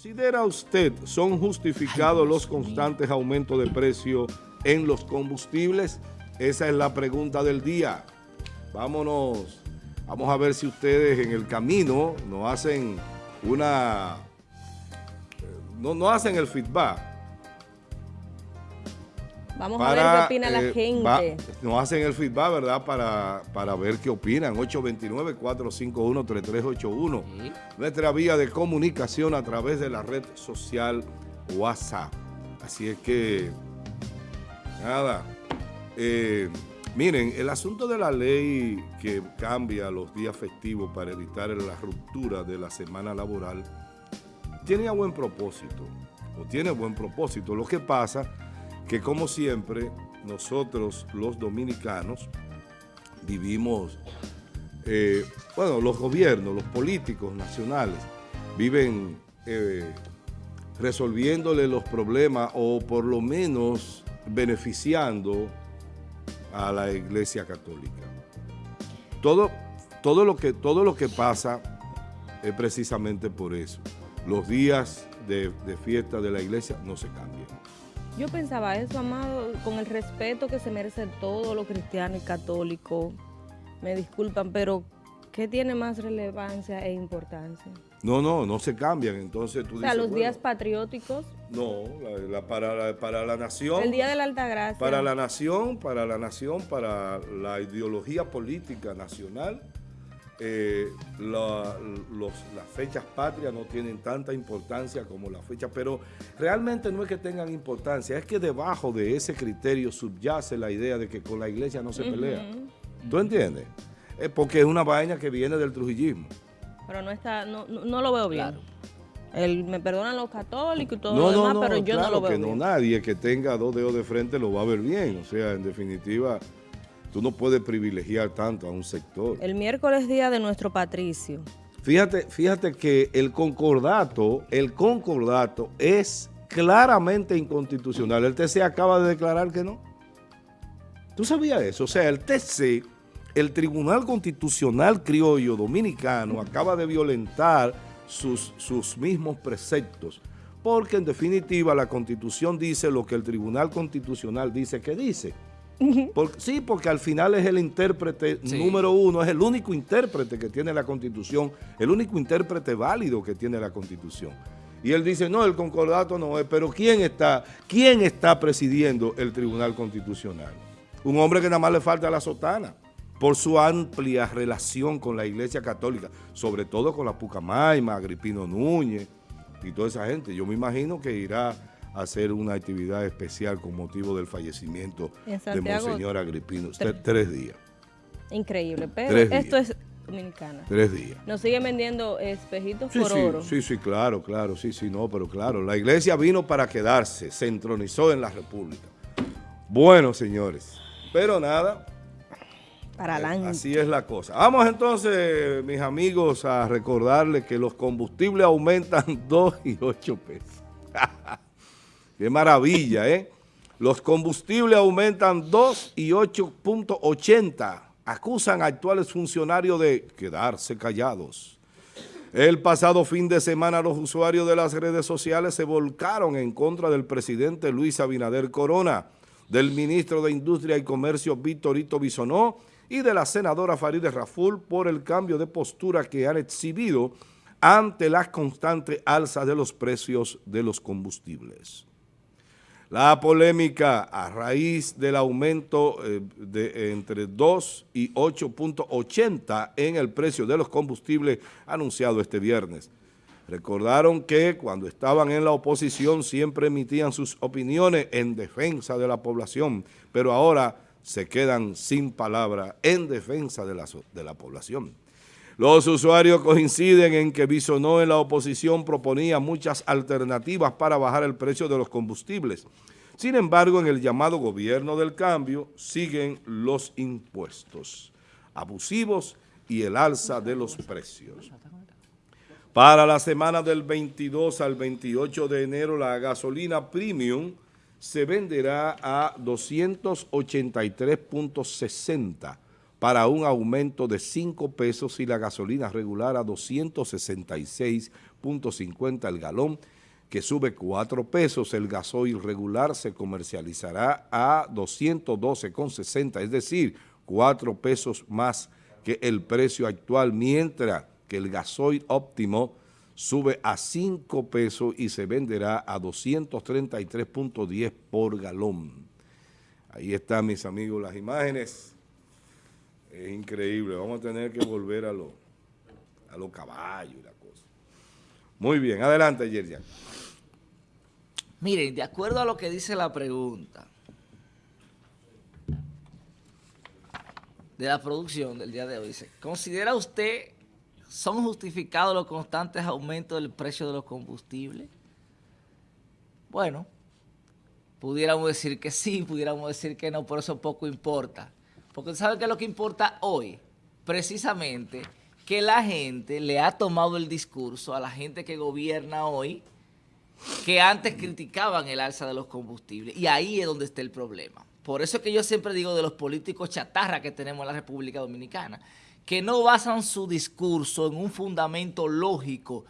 ¿Considera usted son justificados los constantes aumentos de precio en los combustibles? Esa es la pregunta del día. Vámonos, vamos a ver si ustedes en el camino no hacen una... No, no hacen el feedback Vamos a ver qué opina la eh, gente. nos hacen el feedback, ¿verdad? Para, para ver qué opinan. 829-451-3381. Nuestra vía de comunicación a través de la red social WhatsApp. Así es que, nada. Eh, miren, el asunto de la ley que cambia los días festivos para evitar la ruptura de la semana laboral tiene buen propósito, o tiene buen propósito. Lo que pasa que como siempre nosotros los dominicanos vivimos, eh, bueno, los gobiernos, los políticos nacionales viven eh, resolviéndole los problemas o por lo menos beneficiando a la Iglesia Católica. Todo, todo, lo, que, todo lo que pasa es precisamente por eso. Los días de, de fiesta de la Iglesia no se cambian. Yo pensaba eso, Amado, con el respeto que se merecen todos los cristianos y católicos. Me disculpan, pero ¿qué tiene más relevancia e importancia? No, no, no se cambian. Entonces tú O sea, los días patrióticos. No, para, la, para la nación. El Día de la Altagracia. Para la nación, para la nación, para la ideología política nacional eh, las fechas patrias no tienen tanta importancia como las fechas, pero realmente no es que tengan importancia, es que debajo de ese criterio subyace la idea de que con la iglesia no se pelea. ¿Tú entiendes? Es porque es una vaina que viene del trujillismo. Pero no está, no, no, lo veo bien. me perdonan los católicos y todo lo demás, pero yo no lo veo que No, nadie que tenga dos dedos de frente lo va a ver bien. O sea, en definitiva, Tú no puedes privilegiar tanto a un sector. El miércoles día de nuestro patricio. Fíjate, fíjate que el concordato, el concordato es claramente inconstitucional. El TC acaba de declarar que no. ¿Tú sabías eso? O sea, el TC, el Tribunal Constitucional Criollo Dominicano, acaba de violentar sus, sus mismos preceptos. Porque en definitiva la Constitución dice lo que el Tribunal Constitucional dice que dice sí, porque al final es el intérprete número uno, es el único intérprete que tiene la Constitución, el único intérprete válido que tiene la Constitución. Y él dice, no, el concordato no es, pero ¿quién está, quién está presidiendo el Tribunal Constitucional? Un hombre que nada más le falta la sotana por su amplia relación con la Iglesia Católica, sobre todo con la Pucamaima, Agripino Núñez y toda esa gente. Yo me imagino que irá hacer una actividad especial con motivo del fallecimiento de Monseñor Agripino. Tres, días. Increíble, pero esto es dominicana. Tres días. Nos siguen vendiendo espejitos por oro. Sí, sí, claro, claro, sí, sí, no, pero claro, la iglesia vino para quedarse, se entronizó en la república. Bueno, señores, pero nada, para eh, Así es la cosa. Vamos entonces, mis amigos, a recordarles que los combustibles aumentan 2 y 8 pesos. Qué maravilla, ¿eh? Los combustibles aumentan 2 y 8.80. Acusan a actuales funcionarios de quedarse callados. El pasado fin de semana los usuarios de las redes sociales se volcaron en contra del presidente Luis Abinader Corona, del ministro de Industria y Comercio Víctorito Bisonó y de la senadora Farideh Raful por el cambio de postura que han exhibido ante las constantes alzas de los precios de los combustibles. La polémica a raíz del aumento eh, de entre 2 y 8.80 en el precio de los combustibles anunciado este viernes. Recordaron que cuando estaban en la oposición siempre emitían sus opiniones en defensa de la población, pero ahora se quedan sin palabra en defensa de la, de la población. Los usuarios coinciden en que Bisonó en la oposición proponía muchas alternativas para bajar el precio de los combustibles. Sin embargo, en el llamado gobierno del cambio siguen los impuestos abusivos y el alza de los precios. Para la semana del 22 al 28 de enero, la gasolina premium se venderá a 283.60 para un aumento de 5 pesos y la gasolina regular a 266 2.50 el galón, que sube 4 pesos. El gasoil regular se comercializará a 212,60, es decir, 4 pesos más que el precio actual, mientras que el gasoil óptimo sube a 5 pesos y se venderá a 233.10 por galón. Ahí están, mis amigos, las imágenes. Es increíble. Vamos a tener que volver a los a los caballos y la cosa. Muy bien. Adelante, Yerjan. Miren, de acuerdo a lo que dice la pregunta de la producción del día de hoy, dice, ¿considera usted son justificados los constantes aumentos del precio de los combustibles? Bueno, pudiéramos decir que sí, pudiéramos decir que no, por eso poco importa. Porque ¿sabe qué es lo que importa hoy? Precisamente que la gente le ha tomado el discurso a la gente que gobierna hoy que antes criticaban el alza de los combustibles. Y ahí es donde está el problema. Por eso es que yo siempre digo de los políticos chatarra que tenemos en la República Dominicana, que no basan su discurso en un fundamento lógico,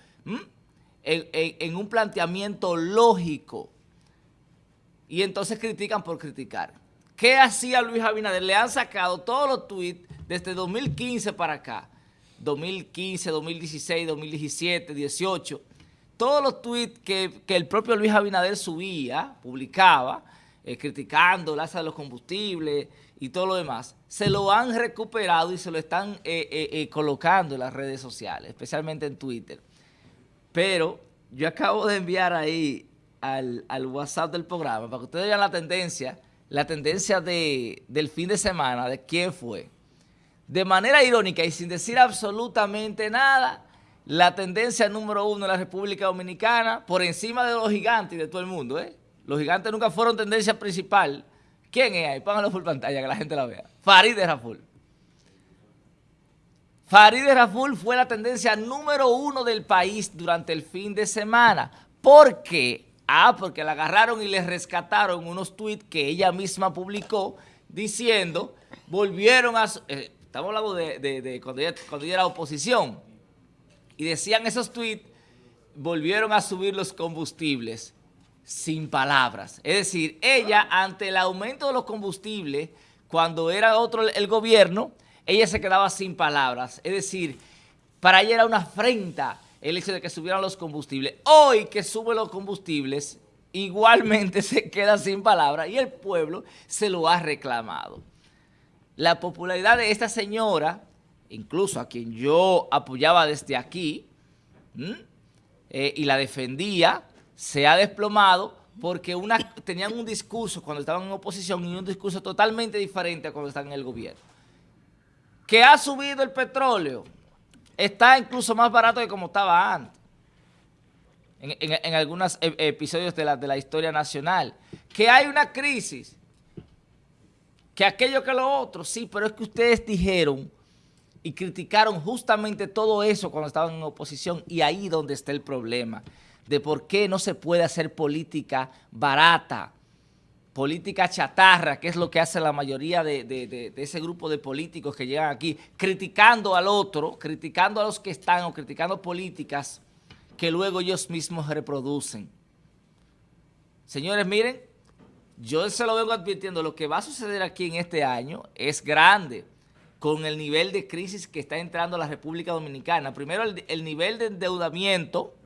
en, un planteamiento lógico, y entonces critican por criticar. ¿Qué hacía Luis Abinader? Le han sacado todos los tweets desde 2015 para acá, 2015, 2016, 2017, 18, todos los tweets que, el propio Luis Abinader subía, publicaba, eh, criticando el alza de los combustibles y todo lo demás, se lo han recuperado y se lo están eh, eh, colocando en las redes sociales, especialmente en Twitter. Pero yo acabo de enviar ahí al, WhatsApp del programa para que ustedes vean la tendencia, la tendencia del fin de semana, de quién fue. De manera irónica y sin decir absolutamente nada, la tendencia número uno en la República Dominicana, por encima de los gigantes y de todo el mundo, ¿eh? Los gigantes nunca fueron tendencia principal. ¿Quién es ahí? Pónganlo por pantalla que la gente la vea. Farideh Raful. Farideh Raful fue la tendencia número uno del país durante el fin de semana. ¿Por qué? Ah, porque la agarraron y le rescataron unos tweets que ella misma publicó diciendo, volvieron a... Eh, estamos hablando de, cuando, cuando ella era oposición y decían esos tweets, volvieron a subir los combustibles sin palabras. Es decir, ella ante el aumento de los combustibles, cuando era otro el gobierno, ella se quedaba sin palabras. Es decir, para ella era una afrenta el hecho de que subieran los combustibles. Hoy que suben los combustibles, igualmente se queda sin palabras y el pueblo se lo ha reclamado. La popularidad de esta señora incluso a quien yo apoyaba desde aquí eh, y la defendía, se ha desplomado porque tenían un discurso cuando estaban en oposición y un discurso totalmente diferente a cuando están en el gobierno. Que ha subido el petróleo, está incluso más barato que como estaba antes. En, algunos e, episodios de la, de la historia nacional. Que hay una crisis, que aquello que lo otro, sí, pero es que ustedes dijeron y criticaron justamente todo eso cuando estaban en oposición y ahí donde está el problema de por qué no se puede hacer política barata, política chatarra, que es lo que hace la mayoría de, ese grupo de políticos que llegan aquí, criticando al otro, criticando a los que están o criticando políticas que luego ellos mismos reproducen. Señores, miren, yo se lo vengo advirtiendo, lo que va a suceder aquí en este año es grande con el nivel de crisis que está entrando la República Dominicana. Primero, el, nivel de endeudamiento,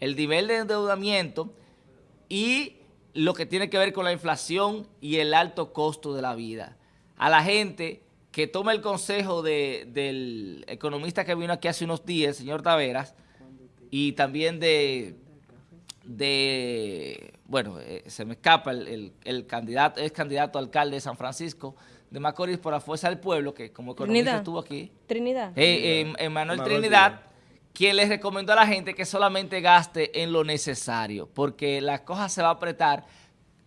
el nivel de endeudamiento y lo que tiene que ver con la inflación y el alto costo de la vida. A la gente que toma el consejo del economista que vino aquí hace unos días, el señor Taveras, y también de, de bueno, eh, se me escapa el, el candidato, es candidato a alcalde de San Francisco, de Macorís por la Fuerza del Pueblo, que como economista estuvo aquí. Trinidad. Eh, eh, Manuel Trinidad, quien les recomendó a la gente que solamente gaste en lo necesario, porque la cosa se va a apretar,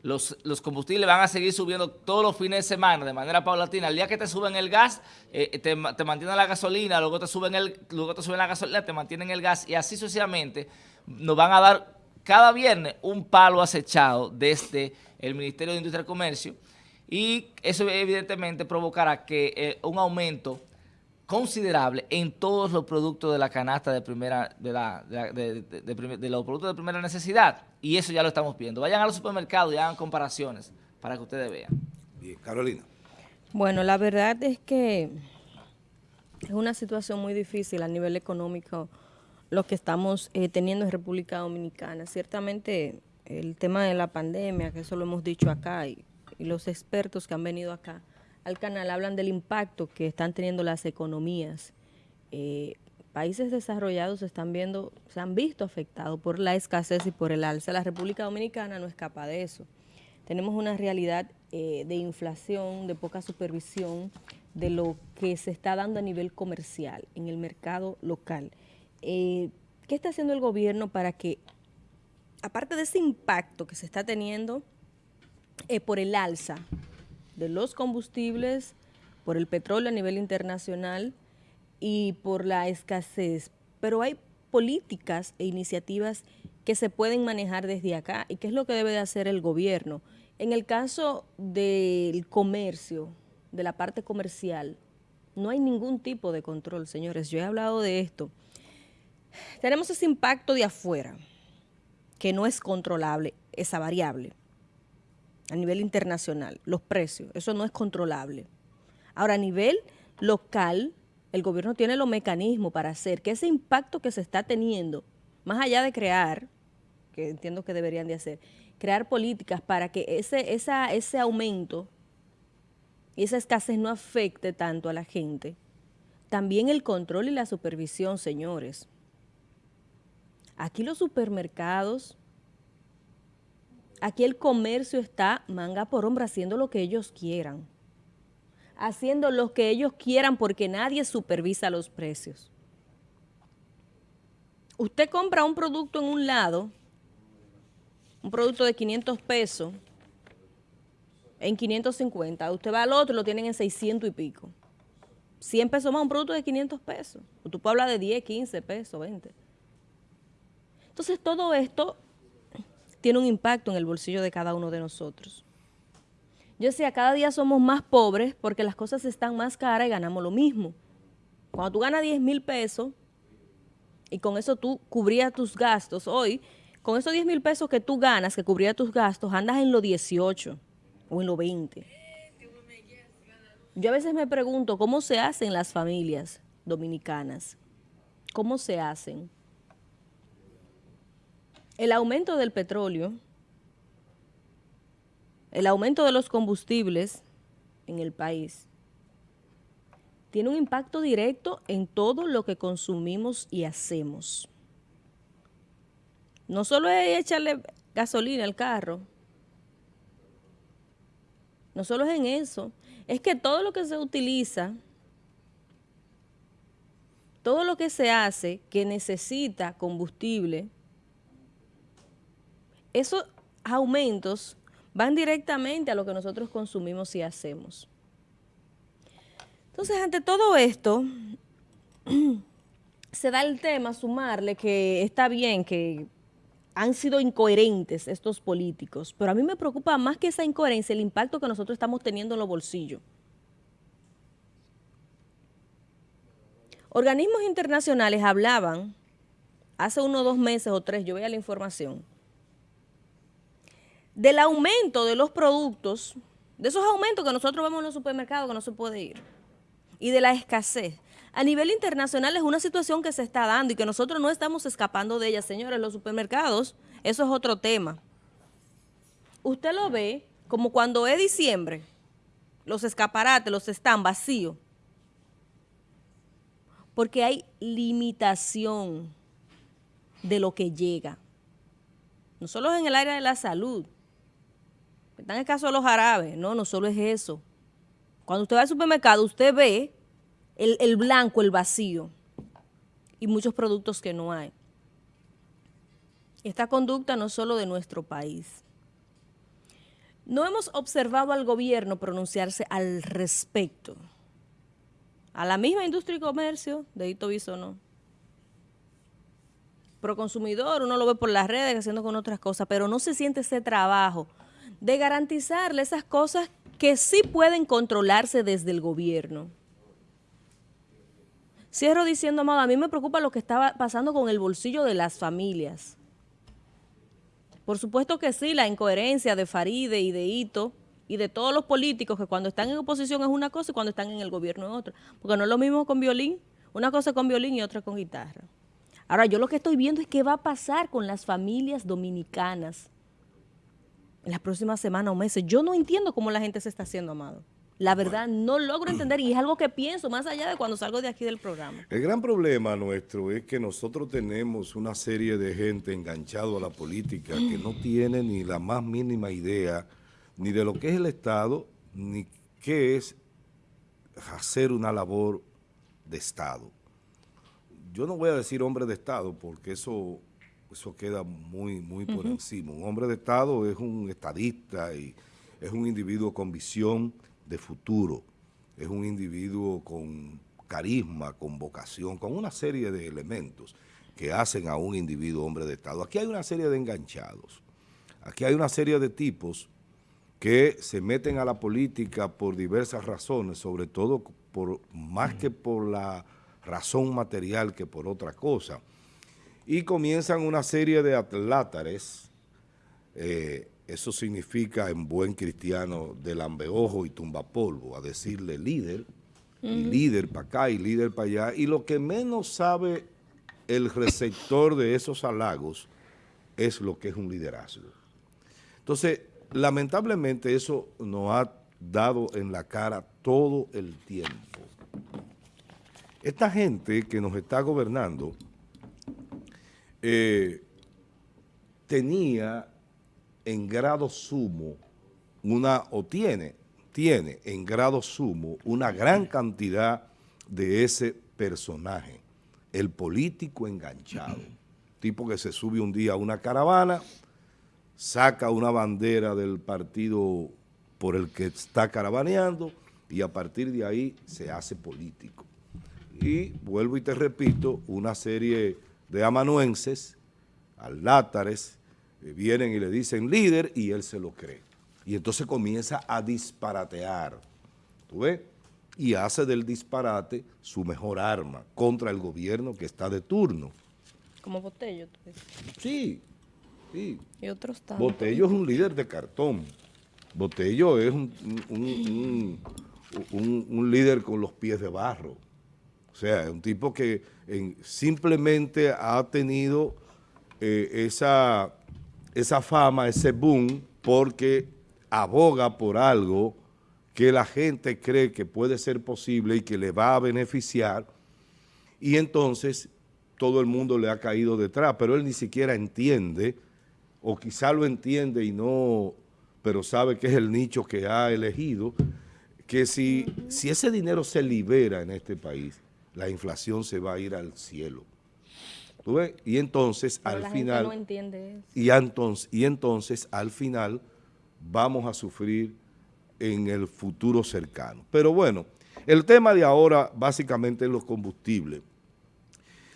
los, los, combustibles van a seguir subiendo todos los fines de semana de manera paulatina. El día que te suben el gas, eh, te, te, mantienen la gasolina, luego te, suben el, luego te suben la gasolina, te mantienen el gas y así sucesivamente nos van a dar cada viernes un palo acechado desde el Ministerio de Industria y Comercio y eso evidentemente provocará que eh, un aumento considerable en todos los productos de la canasta de primera de, la, de, los productos de primera necesidad y eso ya lo estamos viendo. Vayan a los supermercados y hagan comparaciones para que ustedes vean. Bien, Carolina. Bueno, la verdad es que es una situación muy difícil a nivel económico lo que estamos eh, teniendo en República Dominicana. Ciertamente el tema de la pandemia, que eso lo hemos dicho acá, y, los expertos que han venido acá al canal hablan del impacto que están teniendo las economías. Eh, países desarrollados están viendo, se han visto afectados por la escasez y por el alza. La República Dominicana no escapa de eso. Tenemos una realidad eh, de inflación, de poca supervisión, de lo que se está dando a nivel comercial en el mercado local. Eh, ¿Qué está haciendo el gobierno para que, aparte de ese impacto que se está teniendo por el alza de los combustibles, por el petróleo a nivel internacional y por la escasez, pero hay políticas e iniciativas que se pueden manejar desde acá y qué es lo que debe de hacer el gobierno. En el caso del comercio, de la parte comercial, no hay ningún tipo de control, señores. Yo he hablado de esto. Tenemos ese impacto de afuera, que no es controlable, esa variable, a nivel internacional, los precios, eso no es controlable. Ahora, a nivel local, el gobierno tiene los mecanismos para hacer que ese impacto que se está teniendo, más allá de crear, que entiendo que deberían de hacer, crear políticas para que ese, ese aumento y esa escasez no afecte tanto a la gente. También el control y la supervisión, señores. Aquí los supermercados, aquí el comercio está manga por hombro haciendo lo que ellos quieran. Haciendo lo que ellos quieran porque nadie supervisa los precios. Usted compra un producto en un lado, un producto de 500 pesos, en 550. Usted va al otro lo tienen en 600 y pico. 100 pesos más un producto de 500 pesos. Tú puedes hablar de 10, 15 pesos, 20. Entonces todo esto tiene un impacto en el bolsillo de cada uno de nosotros. Yo decía, cada día somos más pobres porque las cosas están más caras y ganamos lo mismo. Cuando tú ganas 10 mil pesos y con eso tú cubrías tus gastos, hoy, con esos 10 mil pesos que tú ganas, que cubría tus gastos, andas en los 18 o en los 20. Yo a veces me pregunto cómo se hacen las familias dominicanas. ¿Cómo se hacen? El aumento del petróleo, el aumento de los combustibles en el país, tiene un impacto directo en todo lo que consumimos y hacemos. No solo es echarle gasolina al carro, no solo es en eso, es que todo lo que se utiliza, todo lo que se hace que necesita combustible, esos aumentos van directamente a lo que nosotros consumimos y hacemos. Entonces, ante todo esto, se da el tema, sumarle que está bien que han sido incoherentes estos políticos, pero a mí me preocupa más que esa incoherencia el impacto que nosotros estamos teniendo en los bolsillos. Organismos internacionales hablaban hace unos dos meses o tres, yo veía la información, del aumento de los productos, de esos aumentos que nosotros vemos en los supermercados que no se puede ir, y de la escasez a nivel internacional es una situación que se está dando y que nosotros no estamos escapando de ella, señores, los supermercados, eso es otro tema. Usted lo ve como cuando es diciembre, los escaparates, los están vacíos, porque hay limitación de lo que llega. No solo en el área de la salud, está en el caso de los árabes, no, no solo es eso. Cuando usted va al supermercado, usted ve el, blanco, el vacío y muchos productos que no hay. Esta conducta no solo de nuestro país. No hemos observado al gobierno pronunciarse al respecto. A la misma industria y comercio, de Hito Viso no. Pro consumidor, uno lo ve por las redes haciendo con otras cosas, pero no se siente ese trabajo de garantizarle esas cosas que sí pueden controlarse desde el gobierno. Cierro diciendo, amado, a mí me preocupa lo que estaba pasando con el bolsillo de las familias. Por supuesto que sí, la incoherencia de Faride y de Ito y de todos los políticos que cuando están en oposición es una cosa y cuando están en el gobierno es otra. Porque no es lo mismo con violín, una cosa con violín y otra con guitarra. Ahora, yo lo que estoy viendo es qué va a pasar con las familias dominicanas en las próximas semanas o meses. Yo no entiendo cómo la gente se está haciendo, Amado. La verdad, no logro entender y es algo que pienso más allá de cuando salgo de aquí del programa. El gran problema nuestro es que nosotros tenemos una serie de gente enganchado a la política que no tiene ni la más mínima idea ni de lo que es el Estado, ni qué es hacer una labor de Estado. Yo no voy a decir hombre de Estado porque eso, eso queda muy, muy por encima. Un hombre de Estado es un estadista y es un individuo con visión de futuro, es un individuo con carisma, con vocación, con una serie de elementos que hacen a un individuo hombre de Estado. Aquí hay una serie de enganchados, aquí hay una serie de tipos que se meten a la política por diversas razones, sobre todo por más que por la razón material que por otra cosa, y comienzan una serie de atlátares eh, eso significa en buen cristiano de lambeojo y tumbapolvo, a decirle líder, y líder para acá y líder para allá, y lo que menos sabe el receptor de esos halagos es lo que es un liderazgo. Entonces, lamentablemente eso nos ha dado en la cara todo el tiempo. Esta gente que nos está gobernando eh, tenía en grado sumo una, o tiene, tiene en grado sumo una gran cantidad de ese personaje, el político enganchado, tipo que se sube un día a una caravana, saca una bandera del partido por el que está caravaneando y a partir de ahí se hace político. Y vuelvo y te repito, una serie de amanuenses, alátares, eh, vienen y le dicen líder y él se lo cree. Y entonces comienza a disparatear, ¿tú ves? Y hace del disparate su mejor arma contra el gobierno que está de turno. Como Botello, tú Sí, sí. Y otros tantos. Botello es un líder de cartón. Botello es un, un, líder con los pies de barro. O sea, es un tipo que simplemente ha tenido eh, esa esa fama, ese boom, porque aboga por algo que la gente cree que puede ser posible y que le va a beneficiar, y entonces todo el mundo le ha caído detrás, pero él ni siquiera entiende, o quizá lo entiende y no, pero sabe que es el nicho que ha elegido, que si, si ese dinero se libera en este país, la inflación se va a ir al cielo. Y entonces al final... Y, entonces, y entonces al final vamos a sufrir en el futuro cercano. Pero bueno, el tema de ahora básicamente es los combustibles.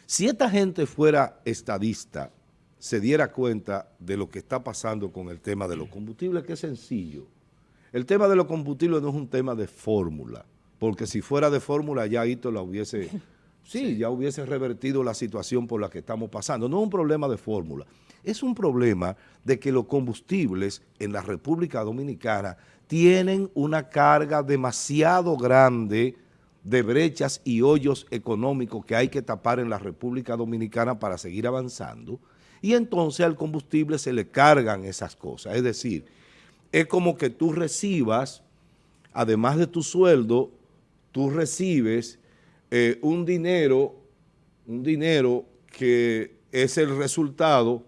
Si esta gente fuera estadista, se diera cuenta de lo que está pasando con el tema de los combustibles, que es sencillo. El tema de los combustibles no es un tema de fórmula, porque si fuera de fórmula ya Hito la hubiese sí, ya hubiese revertido la situación por la que estamos pasando. No es un problema de fórmula, es un problema de que los combustibles en la República Dominicana tienen una carga demasiado grande de brechas y hoyos económicos que hay que tapar en la República Dominicana para seguir avanzando, y entonces al combustible se le cargan esas cosas. Es decir, es como que tú recibas, además de tu sueldo, tú recibes eh, un dinero, un dinero que es el resultado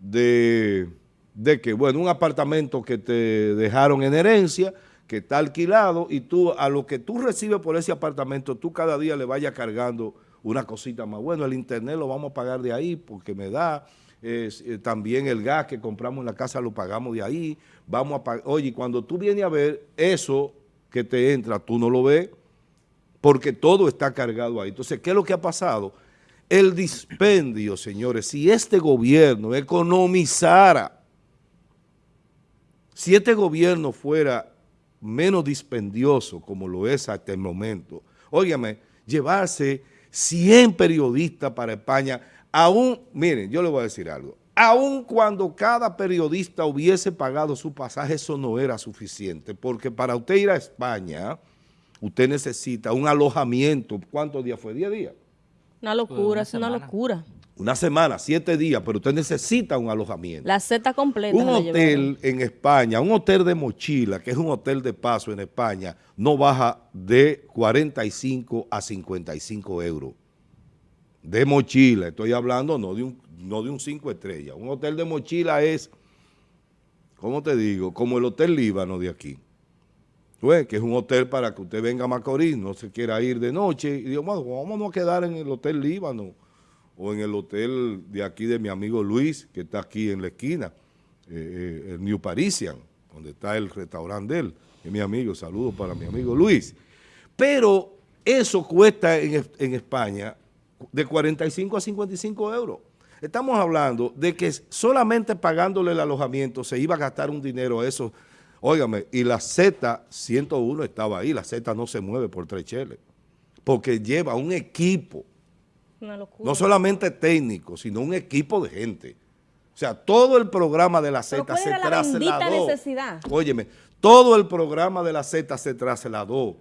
de, de que, bueno, un apartamento que te dejaron en herencia, que está alquilado y tú, a lo que tú recibes por ese apartamento, tú cada día le vayas cargando una cosita más. Bueno, el internet lo vamos a pagar de ahí porque me da, eh, también el gas que compramos en la casa lo pagamos de ahí, vamos a pagar, oye, cuando tú vienes a ver eso que te entra, tú no lo ves, porque todo está cargado ahí. Entonces, ¿qué es lo que ha pasado? El dispendio, señores, si este gobierno economizara, si este gobierno fuera menos dispendioso como lo es hasta el momento, óigame, llevarse 100 periodistas para España, aún, miren, yo le voy a decir algo, aún cuando cada periodista hubiese pagado su pasaje, eso no era suficiente, porque para usted ir a España, usted necesita un alojamiento, ¿cuántos días fue? ¿10 días? Una locura, es una locura. Una semana, siete días, pero usted necesita un alojamiento. La Z completa. Un hotel en España, un hotel de mochila, que es un hotel de paso en España, no baja de 45 a 55 euros. De mochila, estoy hablando no de un, no de un cinco estrellas. Un hotel de mochila es, ¿cómo te digo? Como el Hotel Líbano de aquí. Que es un hotel para que usted venga a Macorís, no se quiera ir de noche, y digo, bueno, vamos a quedar en el Hotel Líbano o en el hotel de aquí de mi amigo Luis, que está aquí en la esquina, eh, eh, el New Parisian, donde está el restaurante de él, es mi amigo, saludos para mi amigo Luis. Pero eso cuesta en, en España de 45 a 55 euros. Estamos hablando de que solamente pagándole el alojamiento se iba a gastar un dinero a eso. Óigame, y la Z101 estaba ahí, la Z no se mueve por tres cheles, porque lleva un equipo no solamente técnico, sino un equipo de gente. O sea, todo el programa de la Z se trasladó. necesidad? Óyeme, todo el programa de la Z se trasladó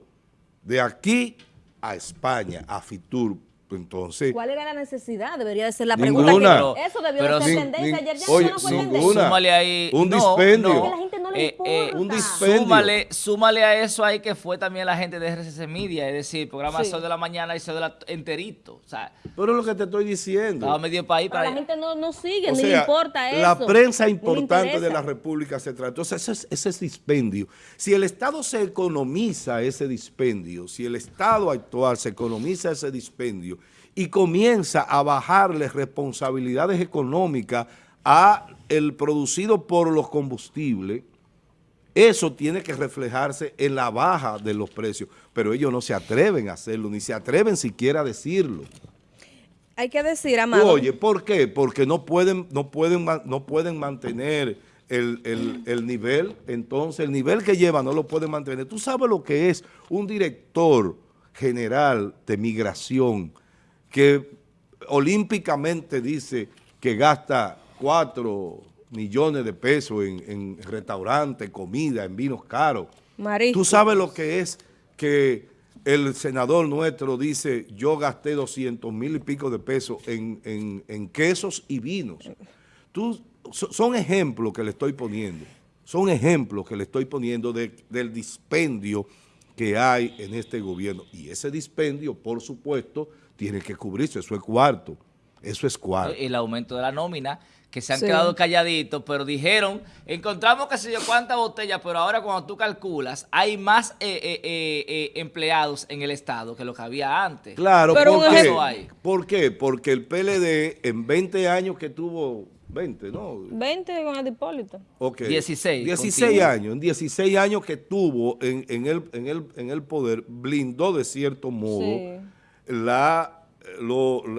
de aquí a España, a Fitur, entonces, ¿Cuál era la necesidad? Debería de ser la pregunta. Que, eso debió de ser tendencia. Ayer ya oye, no fue ninguna. Súmale ahí. Un dispendio. No, la gente no le eh, eh, un dispendio. Súmale, súmale, a eso ahí que fue también la gente de RCC Media, es decir, programa sí. Sol de la Mañana y Sol de la enterito. O sea, Pero es lo que te estoy diciendo. Estaba medio país para la gente no, no sigue, ni le importa eso. La prensa importante de la República se trata. Entonces, ese es, ese es dispendio. Si el Estado se economiza ese dispendio, si el Estado actual se economiza ese dispendio, y comienza a bajarle responsabilidades económicas a el producido por los combustibles, eso tiene que reflejarse en la baja de los precios, pero ellos no se atreven a hacerlo, ni se atreven siquiera a decirlo. Hay que decir, Amado. Oye, ¿por qué? Porque no pueden, no pueden, no pueden mantener el, el, nivel, entonces el nivel que llevan no lo pueden mantener. Tú sabes lo que es un director general de migración, que olímpicamente dice que gasta 4 millones de pesos en, restaurantes, comida, en vinos caros. Tú sabes lo que es que el senador nuestro dice, yo gasté 200 mil y pico de pesos en, quesos y vinos. Tú, son ejemplos que le estoy poniendo, son ejemplos que le estoy poniendo del dispendio que hay en este gobierno. Y ese dispendio, por supuesto, tiene que cubrirse, eso es cuarto, eso es cuarto. El aumento de la nómina, que se han quedado calladitos, pero dijeron, encontramos que se yo cuántas botellas, pero ahora cuando tú calculas, hay más eh, eh, eh, empleados en el Estado que lo que había antes. Claro, pero ¿por, qué? Hay. ¿por qué? Porque el PLD en 20 años que tuvo 20, ¿no? 20 con el Hipólito. Ok. 16. 16 años. En 16 años que tuvo en, en, el, en, el, en el poder, blindó de cierto modo la,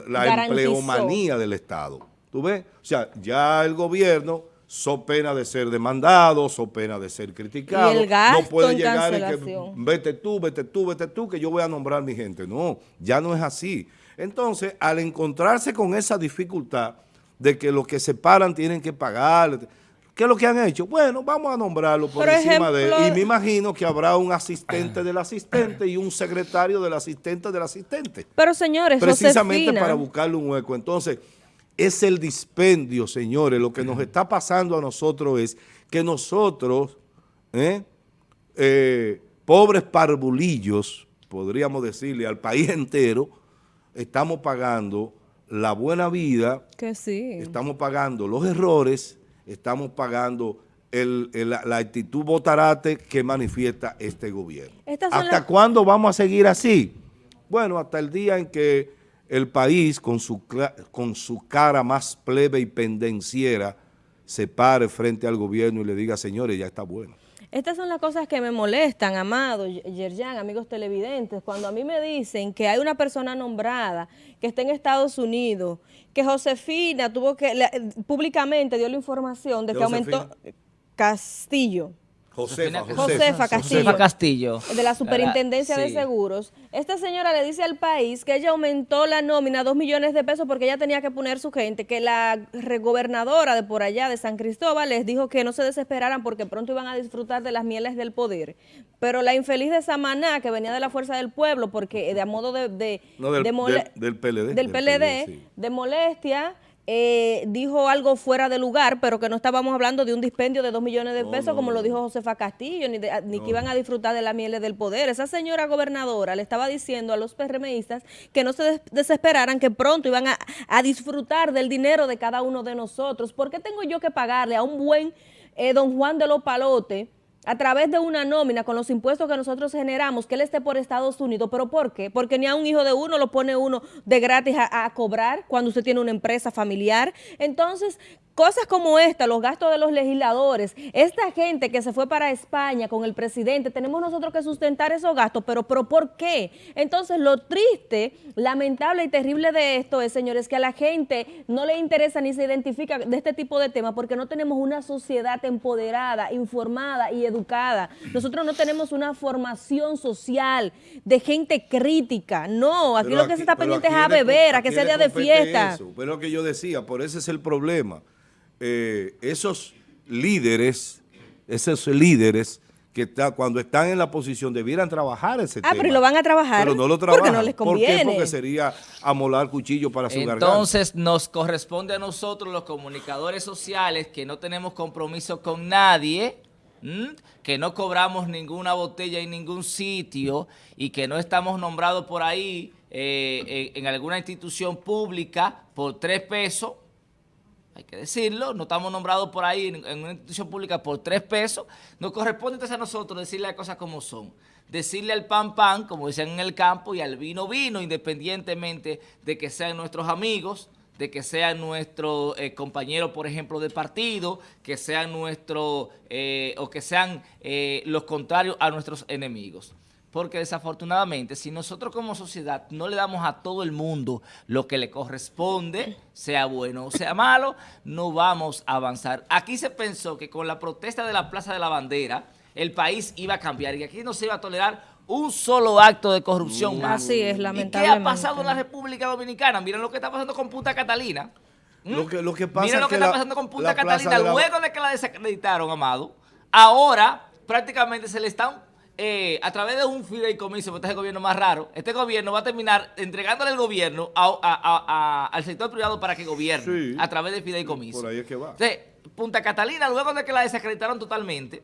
la empleomanía del Estado. ¿Tú ves? O sea, ya el gobierno so pena de ser demandado, so pena de ser criticado. no puede llegar y que vete tú, vete tú, vete tú, que yo voy a nombrar a mi gente. No, ya no es así. Entonces, al encontrarse con esa dificultad de que los que se paran tienen que pagar ¿Qué es lo que han hecho? Bueno, vamos a nombrarlo por, encima de él. Y me imagino que habrá un asistente del asistente y un secretario del asistente del asistente. Pero señores, Precisamente para buscarle un hueco. Entonces, es el dispendio, señores. Lo que nos está pasando a nosotros es que nosotros, ¿eh? Eh, pobres parvulillos, podríamos decirle al país entero, estamos pagando la buena vida, que sí. estamos pagando los errores, estamos pagando la actitud botarate que manifiesta este gobierno. ¿Hasta cuándo vamos a seguir así? Bueno, hasta el día en que el país, con su, con su cara más plebe y pendenciera, se pare frente al gobierno y le diga, señores, ya está bueno. Estas son las cosas que me molestan, Amado, Yerjan, amigos televidentes, cuando a mí me dicen que hay una persona nombrada que está en Estados Unidos, que Josefina tuvo que, públicamente dio la información de que aumentó Castillo. Josefa, Josefa, Josefa Castillo. Josefa Castillo. de la Superintendencia de Sí. Seguros, esta señora le dice al país que ella aumentó la nómina a dos millones de pesos porque ella tenía que poner su gente, que la gobernadora de por allá, de San Cristóbal, les dijo que no se desesperaran porque pronto iban a disfrutar de las mieles del poder. Pero la infeliz de Samaná, que venía de la Fuerza del Pueblo, porque de a modo de... de- No, del- de mole- del- del PLD, Del del PLD, PLD, sí. de molestia, eh, dijo algo fuera de lugar, pero que no estábamos hablando de un dispendio de dos millones de pesos, no, como lo dijo Josefa Castillo, ni, de- ni que iban a disfrutar de la mieles del poder. Esa señora gobernadora le estaba diciendo a los PRMistas que no se des- desesperaran, que pronto iban a, a disfrutar del dinero de cada uno de nosotros. ¿Por qué tengo yo que pagarle a un buen eh, don Juan de los Palotes? A través de una nómina con los impuestos que nosotros generamos, que él esté por Estados Unidos. ¿Pero por qué? Porque ni a un hijo de uno lo pone uno de gratis a, cobrar cuando usted tiene una empresa familiar. Entonces, cosas como esta, los gastos de los legisladores, esta gente que se fue para España con el presidente, tenemos nosotros que sustentar esos gastos, pero, pero ¿por qué? Entonces, lo triste, lamentable y terrible de esto es, señores, que a la gente no le interesa ni se identifica de este tipo de temas porque no tenemos una sociedad empoderada, informada y educada. Nosotros no tenemos una formación social de gente crítica. No, aquí Pero lo que aquí- se está pero pendiente es a beber, a que sea día de fiesta. eso. Pero lo que yo decía, por ese es el problema. Eh, esos líderes, esos líderes que está, cuando están en la posición debieran trabajar ese Ah, tema. pero ¿y lo van a trabajar? Pero no lo Porque no trabajan. les ¿Por qué? conviene. Porque sería amolar cuchillo para su garganta. Entonces nos corresponde a nosotros los comunicadores sociales que no tenemos compromiso con nadie, que no cobramos ninguna botella en ningún sitio y que no estamos nombrados por ahí eh, en, alguna institución pública por tres pesos, hay que decirlo, no estamos nombrados por ahí en, en una institución pública por tres pesos, nos corresponde entonces a nosotros decirle las cosas como son. Decirle al pan pan, como decían en el campo, y al vino vino, independientemente de que sean nuestros amigos, de que sean nuestros eh, compañeros, por ejemplo, de partido, que sean nuestros, eh, o que sean eh, los contrarios a nuestros enemigos. Porque desafortunadamente, si nosotros como sociedad no le damos a todo el mundo lo que le corresponde, sea bueno o sea malo, no vamos a avanzar. Aquí se pensó que con la protesta de la Plaza de la Bandera, el país iba a cambiar y aquí no se iba a tolerar un solo acto de corrupción más. Así es, ¿Y qué lamentablemente. ha pasado en la República Dominicana? Miren lo que está pasando con Punta Catalina. ¿Mm? Lo que, lo que pasa Miren lo que, que está la- pasando con Punta Catalina de la- luego de que la desacreditaron, Amado. Ahora, prácticamente se le están, eh, a través de un fideicomiso, porque este es el gobierno más raro, este gobierno va a terminar entregándole el gobierno a- a- a- a- al sector privado para que gobierne, Sí. a través de fideicomiso. Por ahí es que va. Entonces, Punta Catalina, luego de que la desacreditaron totalmente,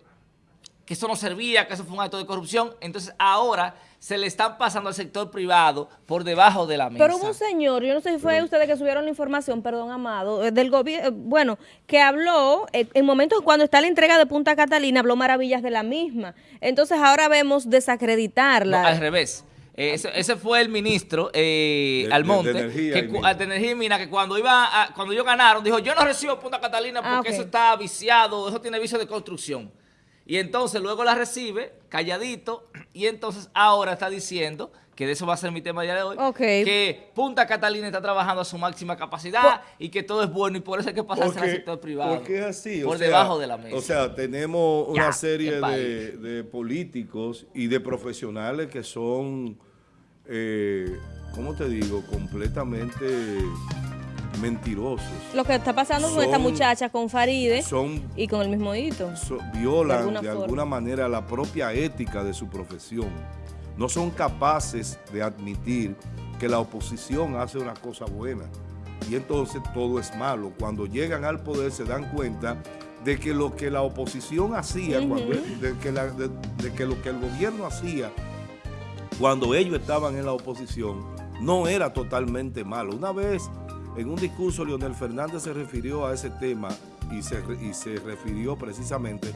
que eso no servía, que eso fue un acto de corrupción, entonces ahora se le están pasando al sector privado por debajo de la mesa. Pero hubo un señor, yo no sé si fue ustedes que subieron la información, perdón, Amado, eh, del gobierno, bueno, que habló, eh, en momentos cuando está la entrega de Punta Catalina, habló maravillas de la misma. Entonces ahora vemos No, desacreditarla. al revés. Eh, ese, ese fue el ministro eh, De- Almonte, de energía que, y de energía y mina, que cuando iba a- cuando ellos ganaron, dijo, yo no recibo Punta Catalina porque Ah, ok. eso está viciado, eso tiene vicio de construcción. Y entonces luego la recibe, calladito, y entonces ahora está diciendo, que de eso va a ser mi tema el día de hoy, que Punta Catalina está trabajando a su máxima capacidad y que todo es bueno y por eso hay que pasarse al sector privado. porque es así. o Por sea, debajo de la mesa. O sea, tenemos una Ya, serie de políticos y de profesionales que son, eh, ¿cómo te digo? Completamente mentirosos. Lo que está pasando con esta muchacha, con Faride Son y con el mismo hito. so- violan De alguna de forma. alguna manera la propia ética de su profesión. No son capaces de admitir que la oposición hace una cosa buena. Y entonces todo es malo. Cuando llegan al poder se dan cuenta de que lo que la oposición hacía, cuando, de, que la- de- de que lo que el gobierno hacía cuando ellos estaban en la oposición no era totalmente malo. Una vez en un discurso Leonel Fernández se refirió a ese tema y se, y se refirió precisamente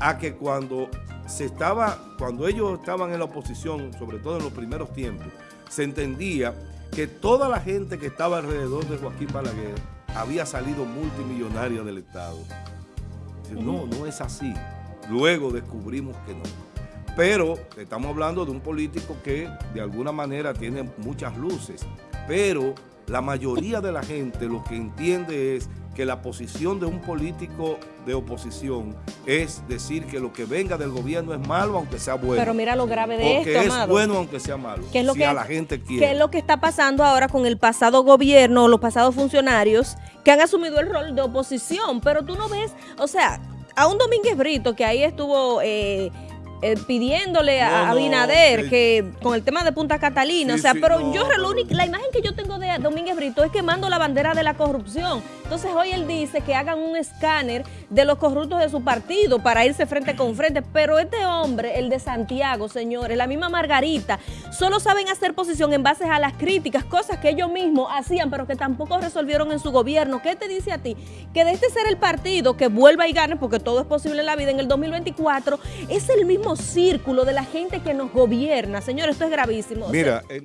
a que cuando se estaba, cuando ellos estaban en la oposición, sobre todo en los primeros tiempos, se entendía que toda la gente que estaba alrededor de Joaquín Balaguer había salido multimillonaria del Estado. No, no es así. Luego descubrimos que no. Pero estamos hablando de un político que de alguna manera tiene muchas luces. Pero la mayoría de la gente lo que entiende es que la posición de un político de oposición es decir que lo que venga del gobierno es malo aunque sea bueno. Pero mira lo grave de esto, es bueno aunque sea malo, ¿Qué es lo si que, a la gente quiere. ¿Qué es lo que está pasando ahora con el pasado gobierno, los pasados funcionarios que han asumido el rol de oposición? Pero tú no ves, o sea, a un Domínguez Brito que ahí estuvo... Eh, eh, pidiéndole a No, no, Abinader eh, que con el tema de Punta Catalina, Sí, o sea, sí, pero no, yo pero- la, única- la imagen que yo tengo de Domínguez Brito es quemando la bandera de la corrupción. Entonces hoy él dice que hagan un escáner de los corruptos de su partido para irse frente con frente, pero este hombre, el de Santiago, señores, la misma Margarita, solo saben hacer posición en base a las críticas, cosas que ellos mismos hacían, pero que tampoco resolvieron en su gobierno. ¿Qué te dice a ti? Que de este ser el partido que vuelva y gane, porque todo es posible en la vida, en el 2024, es el mismo círculo de la gente que nos gobierna. Señores, esto es gravísimo. Mira, en